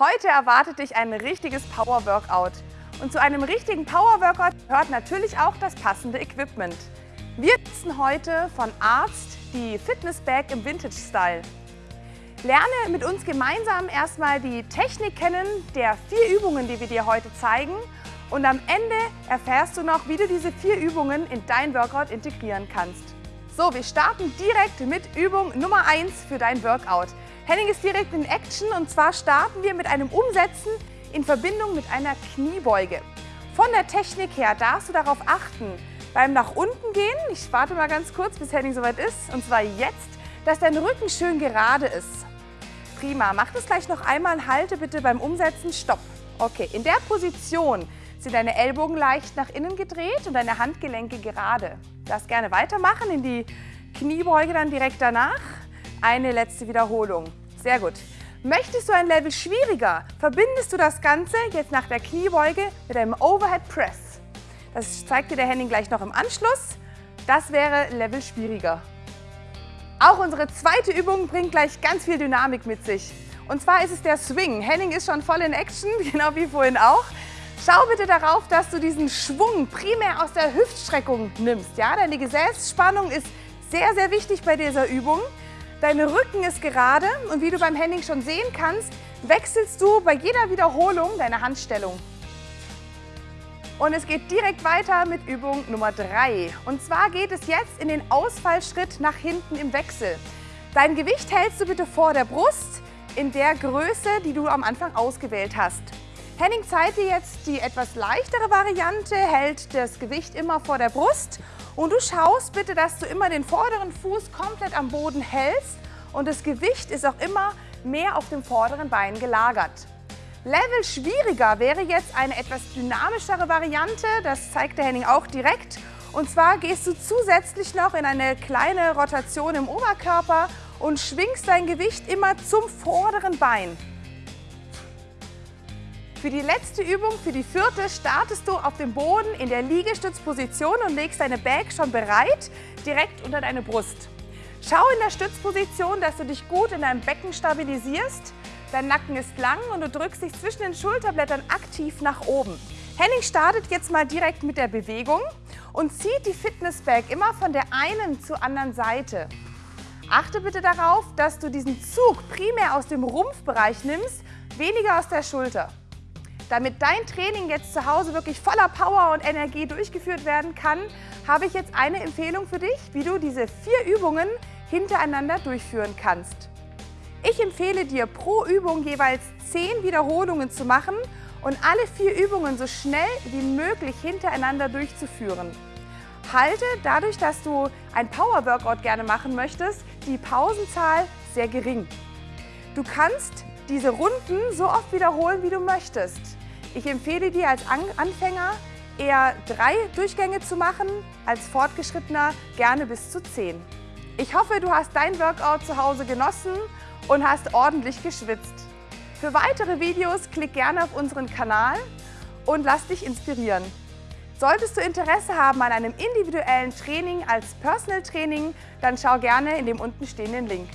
Heute erwartet dich ein richtiges Power-Workout. Und zu einem richtigen Power-Workout gehört natürlich auch das passende Equipment. Wir nutzen heute von Arzt die Fitness-Bag im Vintage-Style. Lerne mit uns gemeinsam erstmal die Technik kennen der vier Übungen, die wir dir heute zeigen. Und am Ende erfährst du noch, wie du diese vier Übungen in dein Workout integrieren kannst. So, wir starten direkt mit Übung Nummer 1 für dein Workout. Henning ist direkt in Action und zwar starten wir mit einem Umsetzen in Verbindung mit einer Kniebeuge. Von der Technik her darfst du darauf achten, beim nach unten gehen, ich warte mal ganz kurz, bis Henning soweit ist, und zwar jetzt, dass dein Rücken schön gerade ist. Prima, mach das gleich noch einmal, halte bitte beim Umsetzen, stopp. Okay, in der Position sind deine Ellbogen leicht nach innen gedreht und deine Handgelenke gerade. Du darfst gerne weitermachen, in die Kniebeuge dann direkt danach. Eine letzte Wiederholung. Sehr gut. Möchtest du ein Level schwieriger, verbindest du das Ganze jetzt nach der Kniebeuge mit einem Overhead Press. Das zeigt dir der Henning gleich noch im Anschluss. Das wäre Level schwieriger. Auch unsere zweite Übung bringt gleich ganz viel Dynamik mit sich. Und zwar ist es der Swing. Henning ist schon voll in Action, genau wie vorhin auch. Schau bitte darauf, dass du diesen Schwung primär aus der Hüftstreckung nimmst. Ja? Deine Gesäßspannung ist sehr, sehr wichtig bei dieser Übung. Dein Rücken ist gerade und wie du beim Henning schon sehen kannst, wechselst du bei jeder Wiederholung deine Handstellung. Und es geht direkt weiter mit Übung Nummer 3. Und zwar geht es jetzt in den Ausfallschritt nach hinten im Wechsel. Dein Gewicht hältst du bitte vor der Brust in der Größe, die du am Anfang ausgewählt hast. Henning zeigt dir jetzt die etwas leichtere Variante, hält das Gewicht immer vor der Brust und du schaust bitte, dass du immer den vorderen Fuß komplett am Boden hältst und das Gewicht ist auch immer mehr auf dem vorderen Bein gelagert. Level schwieriger wäre jetzt eine etwas dynamischere Variante, das zeigt der Henning auch direkt. Und zwar gehst du zusätzlich noch in eine kleine Rotation im Oberkörper und schwingst dein Gewicht immer zum vorderen Bein. Für die letzte Übung, für die vierte, startest du auf dem Boden in der Liegestützposition und legst deine Bag schon bereit, direkt unter deine Brust. Schau in der Stützposition, dass du dich gut in deinem Becken stabilisierst. Dein Nacken ist lang und du drückst dich zwischen den Schulterblättern aktiv nach oben. Henning startet jetzt mal direkt mit der Bewegung und zieht die Fitnessbag immer von der einen zur anderen Seite. Achte bitte darauf, dass du diesen Zug primär aus dem Rumpfbereich nimmst, weniger aus der Schulter. Damit dein Training jetzt zu Hause wirklich voller Power und Energie durchgeführt werden kann, habe ich jetzt eine Empfehlung für dich, wie du diese vier Übungen hintereinander durchführen kannst. Ich empfehle dir pro Übung jeweils 10 Wiederholungen zu machen und alle vier Übungen so schnell wie möglich hintereinander durchzuführen. Halte dadurch, dass du ein Power-Workout gerne machen möchtest, die Pausenzahl sehr gering. Du kannst diese Runden so oft wiederholen, wie du möchtest. Ich empfehle dir als Anfänger eher drei Durchgänge zu machen, als Fortgeschrittener gerne bis zu zehn. Ich hoffe, du hast dein Workout zu Hause genossen und hast ordentlich geschwitzt. Für weitere Videos klick gerne auf unseren Kanal und lass dich inspirieren. Solltest du Interesse haben an einem individuellen Training als Personal Training, dann schau gerne in dem unten stehenden Link.